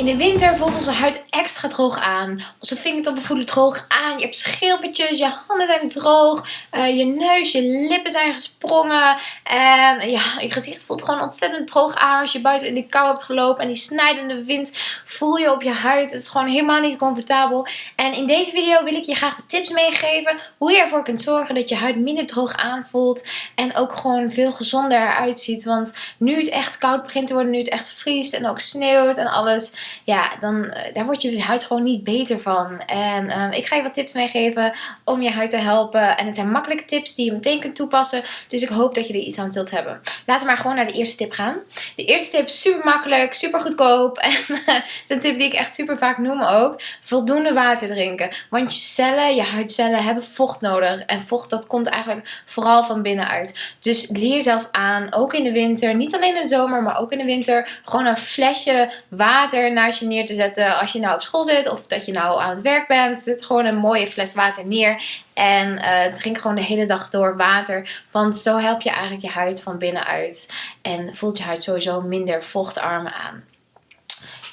In de winter voelt onze huid extra droog aan. Onze vingertoppen voelen droog aan. Je hebt schilfertjes, je handen zijn droog. Uh, je neus, je lippen zijn gesprongen. En ja, je gezicht voelt gewoon ontzettend droog aan. Als je buiten in de kou hebt gelopen en die snijdende wind voel je op je huid. Het is gewoon helemaal niet comfortabel. En in deze video wil ik je graag tips meegeven. Hoe je ervoor kunt zorgen dat je huid minder droog aanvoelt. En ook gewoon veel gezonder eruit ziet. Want nu het echt koud begint te worden, nu het echt vriest en ook sneeuwt en alles ja, dan, eh, daar wordt je huid gewoon niet beter van. En ehm, ik ga je wat tips meegeven om je huid te helpen. En het zijn makkelijke tips die je meteen kunt toepassen. Dus ik hoop dat je er iets aan zult hebben. Laten we maar gewoon naar de eerste tip gaan. De eerste tip is super makkelijk, super goedkoop. En het is een tip die ik echt super vaak noem ook. Voldoende water drinken. Want je cellen, je huidcellen hebben vocht nodig. En vocht dat komt eigenlijk vooral van binnenuit. Dus leer jezelf aan, ook in de winter. Niet alleen in de zomer, maar ook in de winter. Gewoon een flesje water naast je neer te zetten als je nou op school zit of dat je nou aan het werk bent. Zet gewoon een mooie fles water neer en uh, drink gewoon de hele dag door water. Want zo help je eigenlijk je huid van binnenuit en voelt je huid sowieso minder vochtarm aan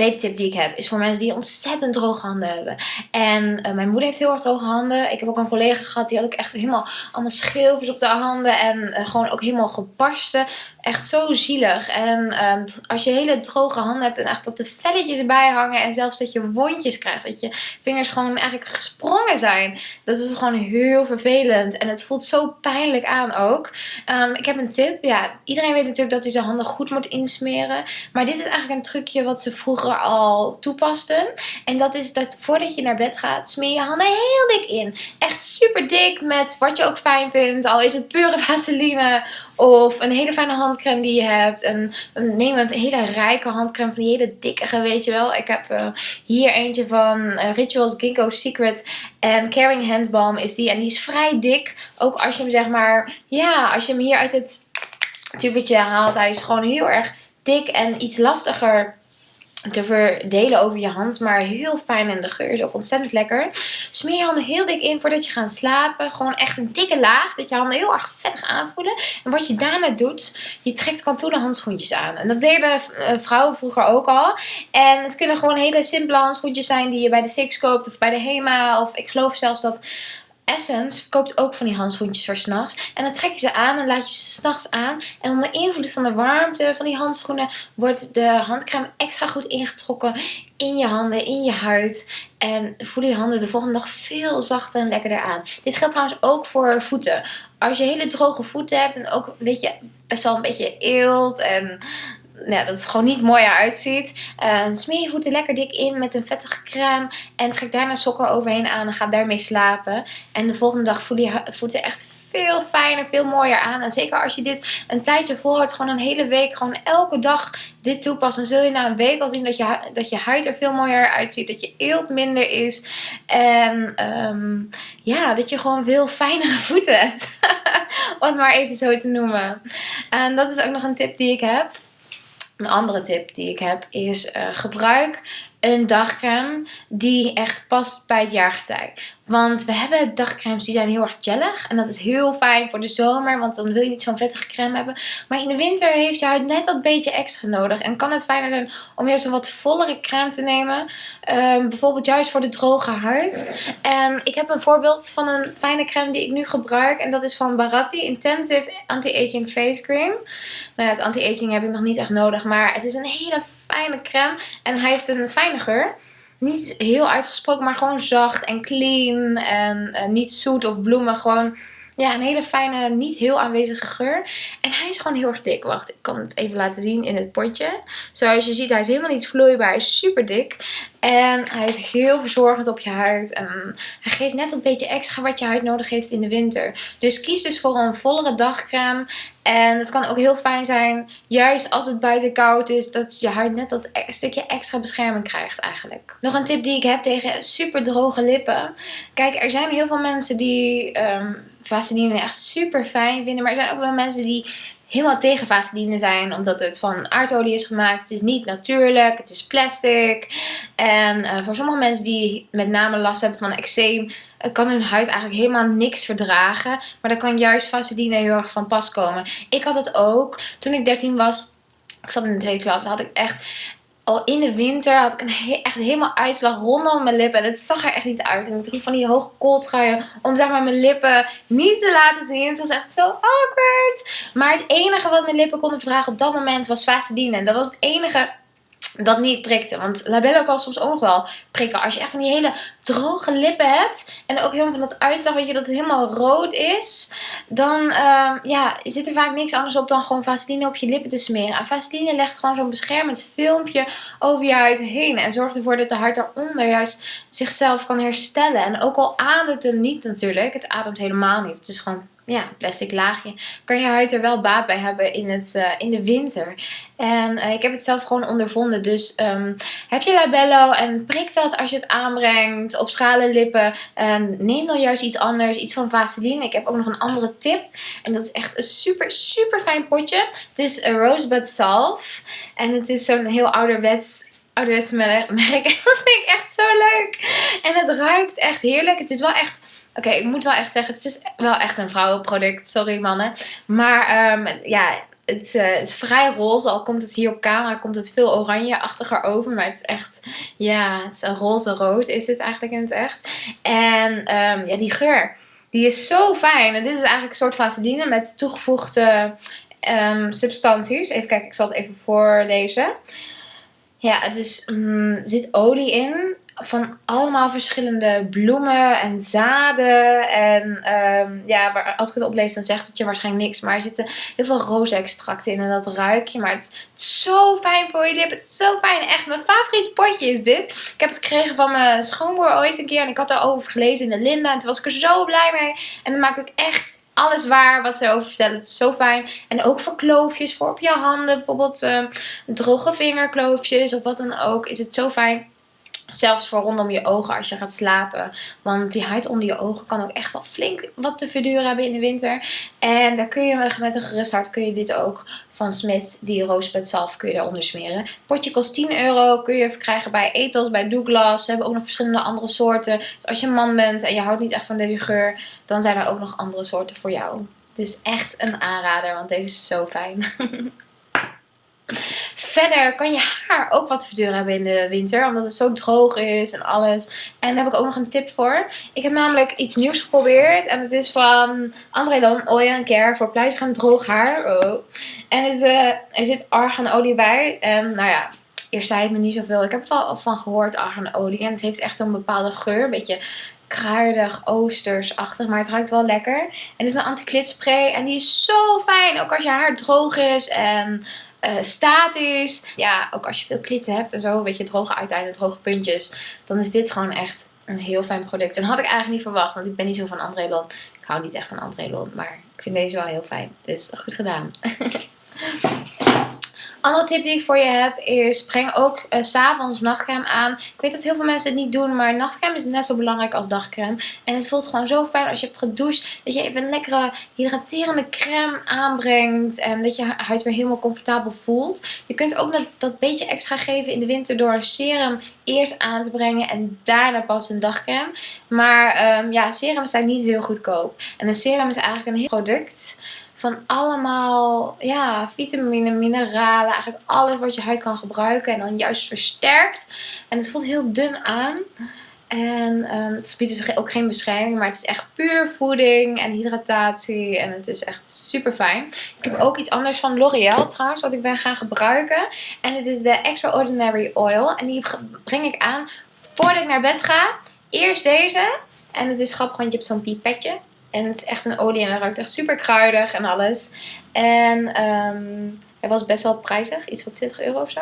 tweede tip die ik heb is voor mensen die ontzettend droge handen hebben. En uh, mijn moeder heeft heel erg droge handen. Ik heb ook een collega gehad die had ook echt helemaal allemaal schilfers op de handen. En uh, gewoon ook helemaal gebarsten. Echt zo zielig. En um, als je hele droge handen hebt en echt dat de velletjes erbij hangen. En zelfs dat je wondjes krijgt. Dat je vingers gewoon eigenlijk gesprongen zijn. Dat is gewoon heel vervelend. En het voelt zo pijnlijk aan ook. Um, ik heb een tip. Ja, iedereen weet natuurlijk dat hij zijn handen goed moet insmeren. Maar dit is eigenlijk een trucje wat ze vroeger al toepasten. En dat is dat voordat je naar bed gaat, smeer je handen heel dik in. Echt super dik met wat je ook fijn vindt. Al is het pure vaseline of een hele fijne handcrème die je hebt. En neem een hele rijke handcrème van die hele dikke, weet je wel. Ik heb uh, hier eentje van uh, Rituals Ginkgo Secret. En Caring Hand Balm is die. En die is vrij dik. Ook als je hem zeg maar, ja, als je hem hier uit het tubetje haalt. Hij is gewoon heel erg dik en iets lastiger te verdelen over je hand. Maar heel fijn en de geur is ook ontzettend lekker. Smeer je handen heel dik in voordat je gaat slapen. Gewoon echt een dikke laag. Dat je handen heel erg vettig aanvoelen. En wat je daarna doet, je trekt kantoenen handschoentjes aan. En dat deden eh, vrouwen vroeger ook al. En het kunnen gewoon hele simpele handschoentjes zijn die je bij de Six koopt of bij de Hema. Of ik geloof zelfs dat Essence verkoopt ook van die handschoentjes voor s'nachts. En dan trek je ze aan en laat je ze s'nachts aan. En onder invloed van de warmte van die handschoenen wordt de handcrème extra goed ingetrokken in je handen, in je huid. En voelen je handen de volgende dag veel zachter en lekkerder aan. Dit geldt trouwens ook voor voeten. Als je hele droge voeten hebt en ook een beetje, best wel een beetje eelt en ja, dat het gewoon niet mooi eruit ziet. Uh, smeer je voeten lekker dik in met een vettige crème. En trek daarna sokken overheen aan en ga daarmee slapen. En de volgende dag voelen je voeten echt veel fijner, veel mooier aan. En zeker als je dit een tijdje volhoudt, gewoon een hele week, gewoon elke dag dit toepast. Dan zul je na een week al zien dat je, dat je huid er veel mooier uitziet. Dat je eelt minder is. En um, ja, dat je gewoon veel fijnere voeten hebt. Om het maar even zo te noemen. En dat is ook nog een tip die ik heb. Een andere tip die ik heb is uh, gebruik een dagcreme die echt past bij het jaargetij. Want we hebben dagcremes die zijn heel erg gellig. En dat is heel fijn voor de zomer. Want dan wil je niet zo'n vettige crème hebben. Maar in de winter heeft je huid net dat beetje extra nodig. En kan het fijner zijn om juist een wat vollere crème te nemen. Um, bijvoorbeeld juist voor de droge huid. En ik heb een voorbeeld van een fijne crème die ik nu gebruik. En dat is van Baratti Intensive Anti-Aging Face Cream. Nou ja, het anti-aging heb ik nog niet echt nodig. Maar het is een hele fijne crème. En hij heeft een fijne geur. Niet heel uitgesproken, maar gewoon zacht en clean. En uh, niet zoet of bloemen. Gewoon ja, een hele fijne, niet heel aanwezige geur. En hij is gewoon heel erg dik. Wacht, ik kan het even laten zien in het potje. Zoals je ziet, hij is helemaal niet vloeibaar. Hij is super dik. En hij is heel verzorgend op je huid. En hij geeft net een beetje extra wat je huid nodig heeft in de winter. Dus kies dus voor een vollere dagcreme. En het kan ook heel fijn zijn, juist als het buiten koud is, dat je huid net dat e- stukje extra bescherming krijgt eigenlijk. Nog een tip die ik heb tegen super droge lippen. Kijk, er zijn heel veel mensen die um, Vaseline echt super fijn vinden. Maar er zijn ook wel mensen die helemaal tegen vaseline zijn. Omdat het van aardolie is gemaakt. Het is niet natuurlijk. Het is plastic. En uh, voor sommige mensen die met name last hebben van eczeem. Uh, kan hun huid eigenlijk helemaal niks verdragen. Maar dan kan juist vaseline heel erg van pas komen. Ik had het ook. Toen ik 13 was. Ik zat in de tweede klas. Had ik echt al in de winter had ik een echt helemaal uitslag rondom mijn lippen. En het zag er echt niet uit. En ik droeg van die hoge kooltruien om zeg maar mijn lippen niet te laten zien. Het was echt zo awkward. Maar het enige wat mijn lippen konden verdragen op dat moment was Vaseline. En dat was het enige dat niet prikte. Want labello kan soms ook nog wel prikken. Als je echt van die hele droge lippen hebt. En ook helemaal van dat uitslag, weet je, dat het helemaal rood is. Dan uh, ja, zit er vaak niks anders op dan gewoon Vaseline op je lippen te smeren. En Vaseline legt gewoon zo'n beschermend filmpje over je huid heen. En zorgt ervoor dat de huid daaronder juist zichzelf kan herstellen. En ook al ademt hem niet natuurlijk. Het ademt helemaal niet. Het is gewoon ja, plastic laagje, kan je huid er wel baat bij hebben in, het, uh, in de winter. En uh, ik heb het zelf gewoon ondervonden. Dus um, heb je labello en prik dat als je het aanbrengt op schalen lippen. Um, neem dan juist iets anders, iets van Vaseline. Ik heb ook nog een andere tip. En dat is echt een super, super fijn potje. Het is een Rosebud Salve. En het is zo'n heel ouderwets ouderwets merk. Dat vind ik echt zo leuk. En het ruikt echt heerlijk. Het is wel echt Oké, ik moet wel echt zeggen, het is wel echt een vrouwenproduct. Sorry mannen. Maar um, ja, het, uh, is vrij roze. Al komt het hier op camera, komt het veel oranjeachtiger over. Maar het is echt, ja, het is een roze-rood is het eigenlijk in het echt. En um, ja, die geur, die is zo fijn. En dit is eigenlijk een soort vaseline met toegevoegde um, substanties. Even kijken, ik zal het even voorlezen. Ja, het is, er zit olie in van allemaal verschillende bloemen en zaden. En um, ja, als ik het oplees dan zegt het je waarschijnlijk niks. Maar er zitten heel veel rozenextracten in en dat ruik je. Maar het is zo fijn voor je lip. Het is zo fijn. Echt, mijn favoriete potje is dit. Ik heb het gekregen van mijn schoonmoeder ooit een keer. En ik had daarover gelezen in de Linda. En toen was ik er zo blij mee. En dat maakt ook echt alles waar wat ze over vertellen. Het is zo fijn. En ook voor kloofjes, voor op je handen. Bijvoorbeeld uh, droge vingerkloofjes of wat dan ook. Is het zo fijn. Zelfs voor rondom je ogen als je gaat slapen. Want die huid onder je ogen kan ook echt wel flink wat te verduren hebben in de winter. En daar kun je met een gerust hart kun je dit ook van Smith, die roosbed zelf, kun je daaronder smeren. potje kost 10 euro. Kun je krijgen bij Ethos, bij Douglas. Ze hebben ook nog verschillende andere soorten. Dus als je een man bent en je houdt niet echt van deze geur, dan zijn er ook nog andere soorten voor jou. Het is echt een aanrader, want deze is zo fijn. Verder kan je haar ook wat verduren hebben in de winter. Omdat het zo droog is en alles. En daar heb ik ook nog een tip voor. Ik heb namelijk iets nieuws geprobeerd. En het is van André Don Oil Care voor pluizig droog haar. Oh. En er, uh, er zit arganolie bij. En nou ja, eerst zei het me niet zoveel. Ik heb er wel van gehoord, arganolie. En het heeft echt zo'n bepaalde geur. Een beetje kruidig, oostersachtig, maar het ruikt wel lekker. En het is een anti-klitspray en die is zo fijn, ook als je haar droog is en uh. Ja, ook als je veel klitten hebt en zo, weet je, droge uiteinden, droge puntjes. Dan is dit gewoon echt een heel fijn product. En had ik eigenlijk niet verwacht, want ik ben niet zo van André Lon. Ik hou niet echt van André Lon, maar ik vind deze wel heel fijn. Dus goed gedaan. Andere tip die ik voor je heb is breng ook uh, s'avonds nachtcreme aan. Ik weet dat heel veel mensen het niet doen, maar nachtcreme is net zo belangrijk als dagcreme. En het voelt gewoon zo fijn als je hebt gedoucht dat je even een lekkere hydraterende crème aanbrengt. En dat je huid weer helemaal comfortabel voelt. Je kunt ook dat, beetje extra geven in de winter door een serum eerst aan te brengen en daarna pas een dagcreme. Maar um, ja, serums zijn niet heel goedkoop. En een serum is eigenlijk een heel product van allemaal ja, vitamine, mineralen. Eigenlijk alles wat je huid kan gebruiken. En dan juist versterkt. En het voelt heel dun aan. En um, het biedt dus ook geen bescherming. Maar het is echt puur voeding en hydratatie. En het is echt super fijn. Ik heb ook iets anders van L'Oreal trouwens. Wat ik ben gaan gebruiken. En het is de Extraordinary Oil. En die breng ik aan voordat ik naar bed ga. Eerst deze. En het is grappig want je hebt zo'n pipetje. En het is echt een olie en het ruikt echt super kruidig en alles. En um, hij was best wel prijzig. Iets van 20 euro of zo.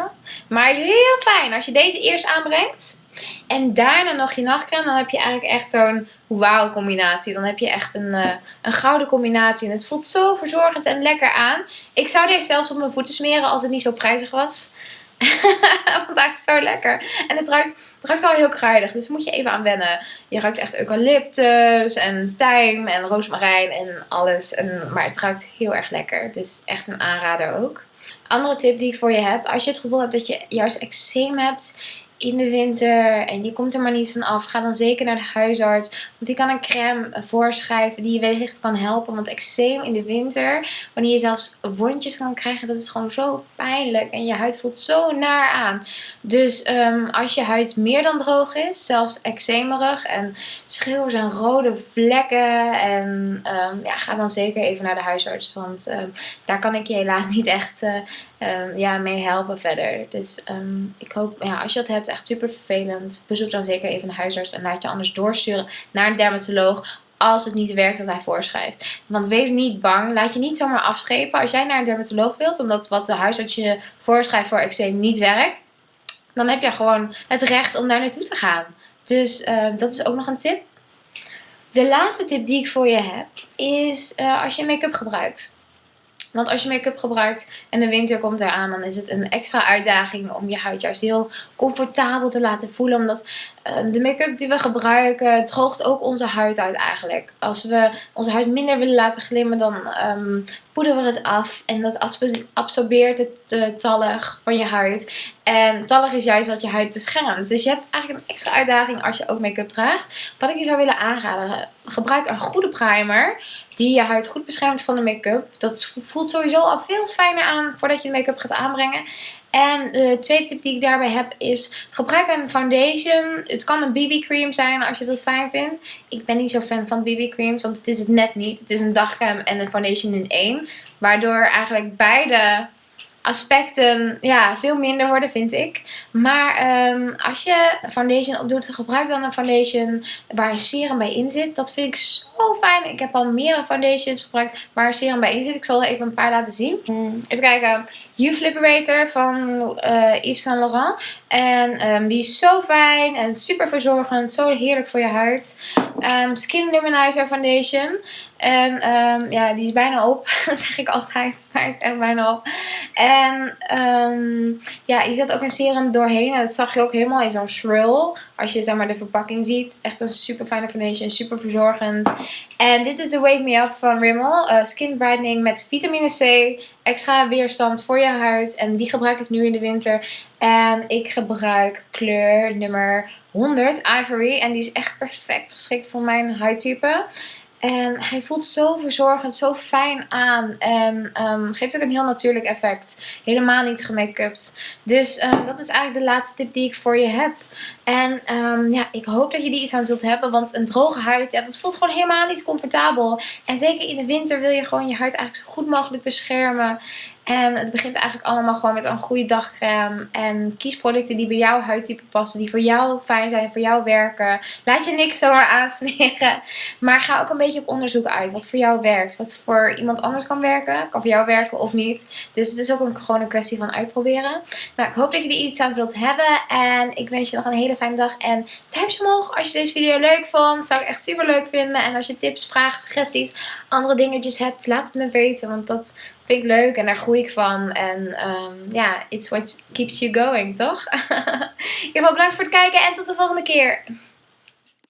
Maar het is heel fijn als je deze eerst aanbrengt. En daarna nog je nachtcreme. Dan heb je eigenlijk echt zo'n wauw combinatie. Dan heb je echt een, uh, een gouden combinatie. En het voelt zo verzorgend en lekker aan. Ik zou deze zelfs op mijn voeten smeren als het niet zo prijzig was. ruikt zo lekker. En het ruikt, het ruikt al heel kruidig. Dus moet je even aan wennen. Je ruikt echt eucalyptus en tijm en roosmarijn en alles. En, maar het ruikt heel erg lekker. Is echt een aanrader ook. Andere tip die ik voor je heb. Als je het gevoel hebt dat je juist eczeem hebt in de winter en je komt er maar niet van af, ga dan zeker naar de huisarts. Want die kan een crème voorschrijven die je wellicht kan helpen. Want eczeem in de winter, wanneer je zelfs wondjes kan krijgen, dat is gewoon zo pijnlijk. En je huid voelt zo naar aan. Dus ehm, als je huid meer dan droog is, zelfs eczemerig en schreeuwers en rode vlekken. En um, ja, ga dan zeker even naar de huisarts. Want um, daar kan ik je helaas niet echt uh, ja, mee helpen verder. Dus ik hoop, ja, als je dat hebt, echt super vervelend. Bezoek dan zeker even een huisarts en laat je anders doorsturen naar een dermatoloog als het niet werkt wat hij voorschrijft. Want wees niet bang. Laat je niet zomaar afschepen. Als jij naar een dermatoloog wilt, omdat wat de huisarts je voorschrijft voor eczeem niet werkt, dan heb je gewoon het recht om daar naartoe te gaan. Dus uh, dat is ook nog een tip. De laatste tip die ik voor je heb is uh, als je make-up gebruikt. Want als je make-up gebruikt en de winter komt eraan, dan is het een extra uitdaging om je huid juist heel comfortabel te laten voelen. Omdat de make-up die we gebruiken droogt ook onze huid uit eigenlijk. Als we onze huid minder willen laten glimmen, dan um, poederen we het af. En dat absorbeert het uh, tallig van je huid. En tallig is juist wat je huid beschermt. Dus je hebt eigenlijk een extra uitdaging als je ook make-up draagt. Wat ik je zou willen aanraden, gebruik een goede primer. Die je huid goed beschermt van de make-up. Dat voelt sowieso al veel fijner aan voordat je make-up gaat aanbrengen. En de tweede tip die ik daarbij heb is gebruik een foundation. Het kan een BB cream zijn als je dat fijn vindt. Ik ben niet zo fan van BB creams, want het is het net niet. Het is een dagcreme en een foundation in één. Waardoor eigenlijk beide aspecten ja, veel minder worden, vind ik. Maar um, als je foundation opdoet, gebruik dan een foundation waar een serum bij in zit. Dat vind ik zo fijn. Ik heb al meerdere foundations gebruikt waar een serum bij in zit. Ik zal er even een paar laten zien. Mm. Even kijken. Youth Liberator van uh, Yves Saint Laurent. En um, die is zo fijn en super verzorgend. Zo heerlijk voor je huid. Um, Skin Luminizer Foundation. En um, ja, die is bijna op. dat zeg ik altijd. Maar hij is echt bijna op. En um, ja, je zet ook een serum doorheen. En dat zag je ook helemaal in zo'n shrill. Als je zeg maar de verpakking ziet. Echt een super fijne foundation. Super verzorgend. En dit is de Wake Me Up van Rimmel. Uh, skin brightening met vitamine C. Extra weerstand voor je huid. En die gebruik ik nu in de winter. En ik gebruik kleur nummer 100 Ivory. En die is echt perfect geschikt voor mijn huidtype. En hij voelt zo verzorgend, zo fijn aan. En um, geeft ook een heel natuurlijk effect. Helemaal niet gemake-upt. Dus um, dat is eigenlijk de laatste tip die ik voor je heb. En um, ja, ik hoop dat je die iets aan zult hebben. Want een droge huid, ja, dat voelt gewoon helemaal niet comfortabel. En zeker in de winter wil je gewoon je huid eigenlijk zo goed mogelijk beschermen. En het begint eigenlijk allemaal gewoon met een goede dagcreme. En kies producten die bij jouw huidtype passen. Die voor jou fijn zijn, voor jou werken. Laat je niks zomaar aansmeren. Maar ga ook een beetje op onderzoek uit. Wat voor jou werkt. Wat voor iemand anders kan werken. Kan voor jou werken of niet. Dus het is ook een, gewoon een kwestie van uitproberen. Nou, ik hoop dat je er iets aan zult hebben. En ik wens je nog een hele fijne dag. En duimpje omhoog als je deze video leuk vond. Zou ik echt super leuk vinden. En als je tips, vragen, suggesties, andere dingetjes hebt. Laat het me weten. Want dat vind ik leuk en daar groei ik van. En um, ja, it's what keeps you going, toch? ik heb wel bedankt voor het kijken en tot de volgende keer.